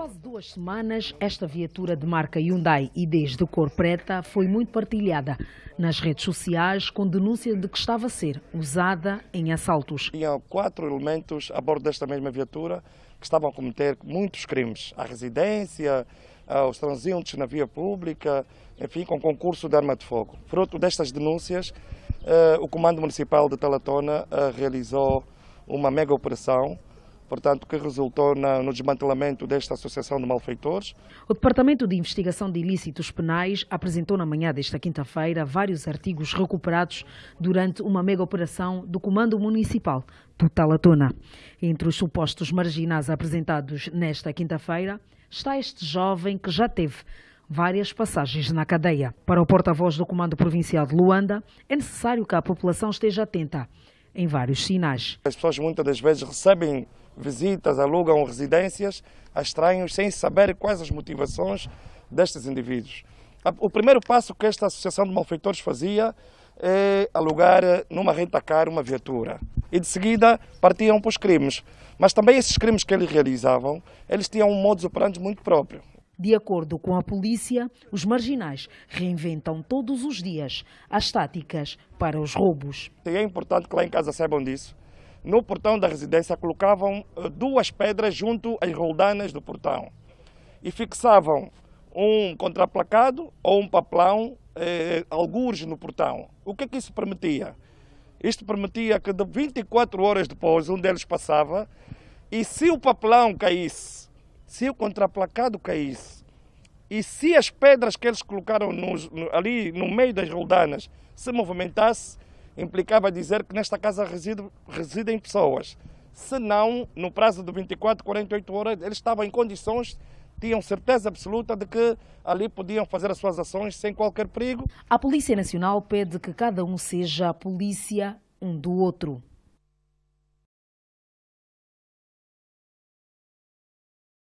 quase duas semanas, esta viatura de marca Hyundai e desde cor preta foi muito partilhada nas redes sociais com denúncia de que estava a ser usada em assaltos. Tinha quatro elementos a bordo desta mesma viatura que estavam a cometer muitos crimes à residência, aos transeuntes na via pública, enfim, com concurso de arma de fogo. Fruto destas denúncias, eh, o Comando Municipal de Talatona eh, realizou uma mega operação portanto, que resultou no desmantelamento desta associação de malfeitores. O Departamento de Investigação de Ilícitos Penais apresentou na manhã desta quinta-feira vários artigos recuperados durante uma mega operação do Comando Municipal do Talatona. Entre os supostos marginais apresentados nesta quinta-feira está este jovem que já teve várias passagens na cadeia. Para o porta-voz do Comando Provincial de Luanda, é necessário que a população esteja atenta em vários sinais. As pessoas muitas das vezes recebem visitas, alugam residências a estranhos sem saber quais as motivações destes indivíduos. O primeiro passo que esta associação de malfeitores fazia é alugar numa renta-car uma viatura. E de seguida partiam para os crimes. Mas também esses crimes que eles realizavam, eles tinham um modus operandi muito próprio. De acordo com a polícia, os marginais reinventam todos os dias as táticas para os roubos. E é importante que lá em casa saibam disso, no portão da residência colocavam eh, duas pedras junto às roldanas do portão e fixavam um contraplacado ou um papelão, eh, algures no portão. O que é que isso permitia? Isto permitia que de 24 horas depois um deles passava e se o papelão caísse, se o contraplacado caísse e se as pedras que eles colocaram nos, ali no meio das roldanas se movimentasse, implicava dizer que nesta casa reside, residem pessoas. Se não, no prazo de 24, 48 horas, eles estavam em condições, tinham certeza absoluta de que ali podiam fazer as suas ações sem qualquer perigo. A Polícia Nacional pede que cada um seja a polícia um do outro.